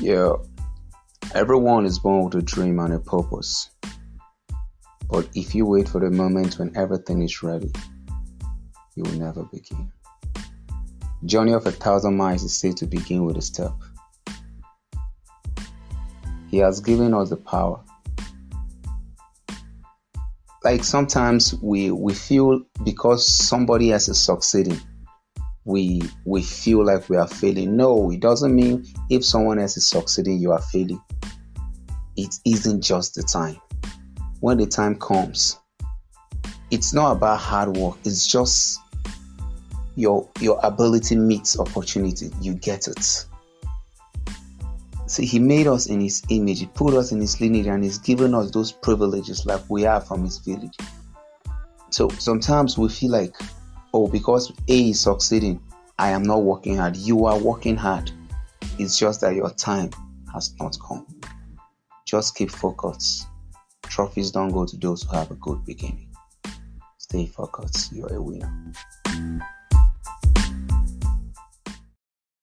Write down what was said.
Yeah, everyone is born with a dream and a purpose. But if you wait for the moment when everything is ready, you will never begin. Journey of a thousand miles is said to begin with a step. He has given us the power. Like sometimes we we feel because somebody else is succeeding, we we feel like we are failing. No, it doesn't mean if someone else is succeeding, you are failing. It isn't just the time. When the time comes, it's not about hard work. It's just your your ability meets opportunity. You get it. See, he made us in his image, he put us in his lineage, and he's given us those privileges like we are from his village. So sometimes we feel like oh, because A is succeeding, I am not working hard. You are working hard. It's just that your time has not come. Just keep focused. Trophies don't go to those who have a good beginning. Stay focused. You're a winner.